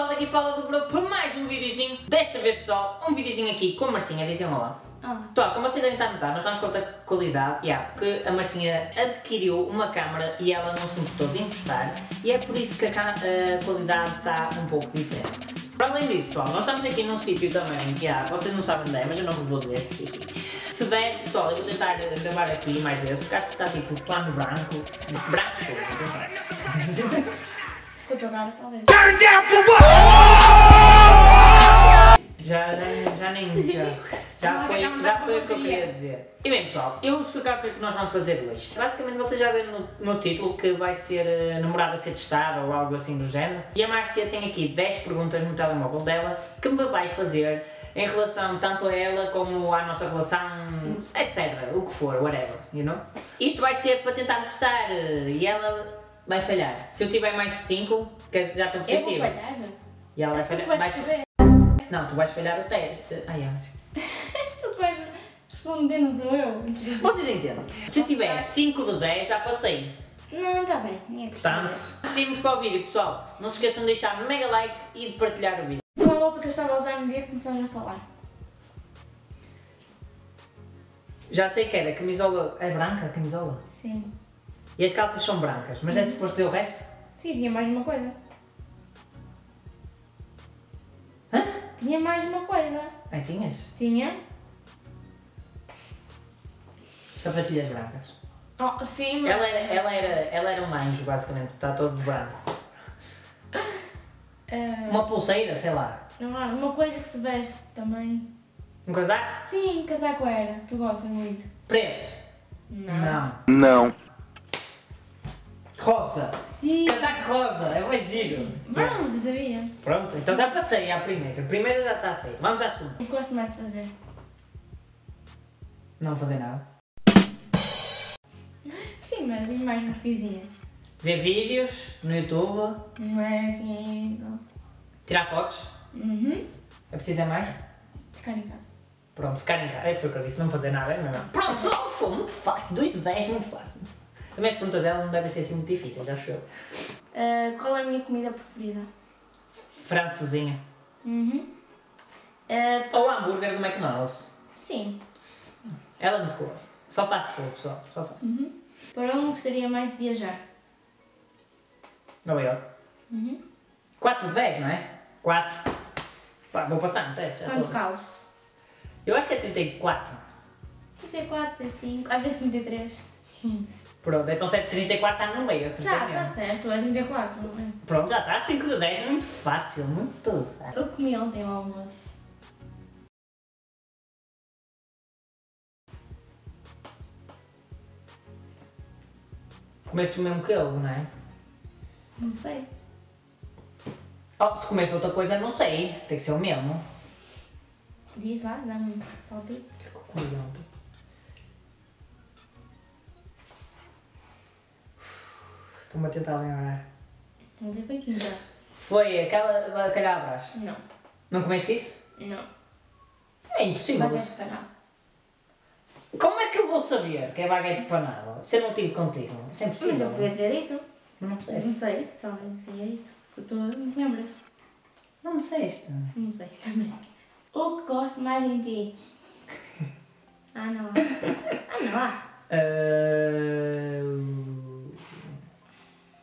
pessoal, daqui fala do Bro para mais um videozinho. Desta vez pessoal, um videozinho aqui com a Marcinha, dizem olá. Olá. Pessoal, como vocês devem estar a notar, nós estamos com outra qualidade, yeah, porque a Marcinha adquiriu uma câmera e ela não se importou de emprestar e é por isso que a, a qualidade está um pouco diferente. Para além disso, pessoal, nós estamos aqui num sítio também que yeah, vocês não sabem onde é, mas eu não vos vou dizer. Se der, pessoal, eu vou tentar gravar aqui mais vezes, porque acho que está tipo plano branco. Branco show, atenção. Com a tua cara, talvez. Já, já, já nem. Já, já foi, já foi o que eu queria dizer. E bem, pessoal, eu vou explicar o que é que nós vamos fazer hoje. Basicamente, vocês já viram no, no título que vai ser uh, namorada a ser testada ou algo assim do género. E a Márcia tem aqui 10 perguntas no telemóvel dela que me vai fazer em relação tanto a ela como à nossa relação, etc. O que for, whatever, you know? Isto vai ser para tentar testar uh, e ela vai falhar. Se eu tiver mais de 5, que já estou Eu vou positivo. falhar? E ela vai És tu falhar. vais vai-. Não, tu vais falhar o teste. Ai, acho. Tu vais responder, não sou eu. Vocês entendem? Se eu tiver 5 de 10, já passei. Não, está bem. Quer Portanto, seguimos para o vídeo, pessoal. Não se esqueçam de deixar mega like e de partilhar o vídeo. Qual a roupa que eu estava a usar no dia que começamos a falar? Já sei que era camisola. É branca a camisola? Sim. E as calças são brancas, mas é suposto dizer o resto? Sim, tinha mais uma coisa. Hã? Tinha mais uma coisa. Ai, tinhas? Tinha? Sapatilhas brancas. Oh, sim, mas... Ela era, ela, era, ela era um anjo, basicamente. Está todo de branco. Ah, Uma pulseira, sei lá. não há uma coisa que se veste também. Um casaco? Sim, casaco era. Tu gostas muito. Preto. Não. Não. Rosa. Sim. Casaco rosa. É mais giro. Pronto, sabia. Pronto, então já passei à primeira. A primeira já está feita. Vamos à segunda. O que gosto mais de fazer? Não fazer nada. Sim, mas e mais umas coisinhas. Ver vídeos no YouTube. Não é assim... não. Tirar fotos. Uhum. É preciso é mais? Ficar em casa. Pronto, ficar em casa. É foi o que eu disse, não fazer nada. É mesmo. Pronto, só foi muito fácil. 2 de 10, muito fácil. Também as perguntas dela não devem ser assim muito difíceis, acho eu. Ah, qual é a minha comida preferida? Francesinha. Uhum. Ah, Ou hambúrguer do McDonald's. sim. Ela é muito curiosa. Só fast food, pessoal. Só fast. Uhum. Para onde gostaria mais de viajar? Nova York. Uhum. 4 de 10, não é? 4. Pá, vou passar no teste. Quanto calço? Eu acho que é 34. 34, 35, às vezes 33. Pronto, então se é 34 está no meio, assim. Tá, tá certo, é 34, não é? Pronto, já está. 5 de 10 é muito fácil, muito fácil. Eu comi ontem ao almoço. Comeste o mesmo que eu, não é? Não sei. Oh, se comeste outra coisa, não sei. Tem que ser o mesmo. Diz lá, dá-me um palpite. O que é que eu comi ontem? Estou-me a tentar lembrar. Ontem foi quinta. Foi aquela bacalhabras. Não. Não comeste isso? Não. É impossível. Baguete panado. Como é que eu vou saber que é baguete panado? Se eu não tive contigo. Isso é Mas impossível. eu podia ter dito. Mas não Não disseste. sei, talvez eu tenha dito. Porque tu não te lembras. Não disseste. Não sei também. O que gosto mais em ti? Ah, não. Ah, não. Ah,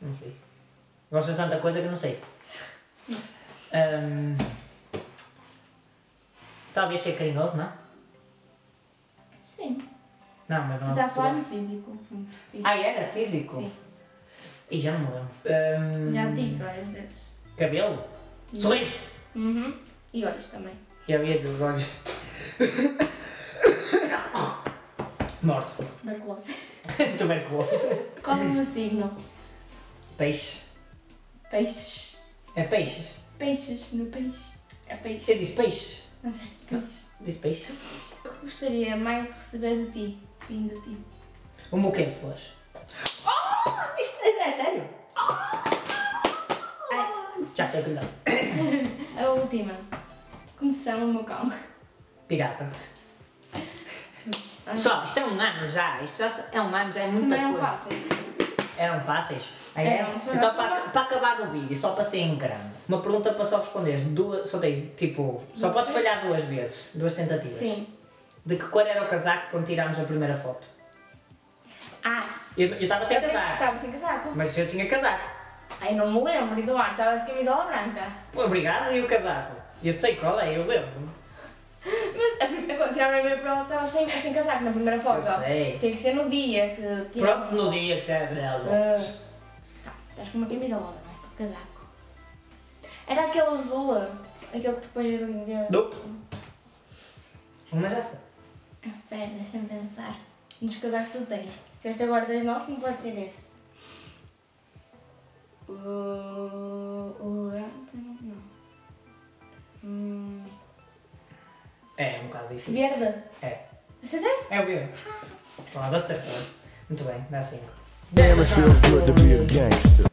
Não sei. Gosto de tanta coisa que eu não sei. Ahm, Talvez ser carinhoso, não? Sim. Não, mas não Está a falar no físico. Físico. Ah, era físico? Sim. E já não lembro. Ahm, Já disse várias vezes. Cabelo? Sorriso? Uhum. E olhos também. Eu ia dizer os olhos. Morto. Tuberculose. Tuberculose. Qual é o meu signo? Peixe. Peixes. É peixes. Peixes no peixe. É Eu peixe. disse peixe. Não sei, de peixe. Disse peixe. Eu gostaria mais de receber de ti. Vindo de ti. O meu quê? Flores. Oh! Isso é, é sério? Ai, Já sei o que dá. a última. Como se chama o meu cão? Pirata. Pessoal, isto é um ano já. Isto já é um ano, já é muita Também não coisa. fáceis. Eram fáceis? Ah, é? Então, para, para acabar o vídeo, só para ser em grande, uma pergunta para só responder, duas, só tens, tipo, só podes falhar duas vezes, duas tentativas. Sim. De que cor era o casaco quando tirámos a primeira foto? Ah, Eu estava sem eu casaco, estava sem casaco. mas eu tinha casaco. Ai, não me lembro, Eduardo, estava de camisola branca. Pô, obrigado, e o casaco? Eu sei qual é, eu lembro. Mas a prim- quando tiraram a primeira prova, estava sem, sem casaco na primeira foto. Eu sei. Tem que ser no dia que tiramos. Pronto, no dia que teve delas. Ah, tá, estás com uma camisola branca, casaco. Era aquele azul, aquele que depois eu lhe. Nope. Uma já foi. Ah, Pera, deixa-me pensar. Nos casacos tu tens. Se tiveste agora dois novos, como pode ser esse? O. O. Não. Hum, É, um bocado difícil. verde. É. Acertei? É o verde. Pronto, acertou. Muito bem, dá 5. Damn, it feels good to be a gangster.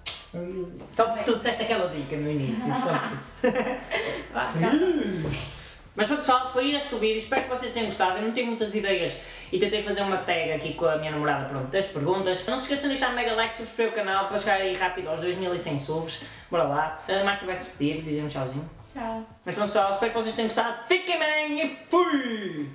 Só porque tu disseste aquela dica no início, só por isso. Mas pronto, pessoal, foi este o vídeo. Espero que vocês tenham gostado. Eu não tenho muitas ideias e tentei fazer uma tag aqui com a minha namorada pronto, das perguntas. Não se esqueçam de deixar um mega like, subscrever o canal para chegar aí rápido aos 2100 subs. Bora lá. A Márcia vai se despedir, dizer um tchauzinho. Tchau. Mas pronto, pessoal, espero que vocês tenham gostado. Fiquem bem e fui!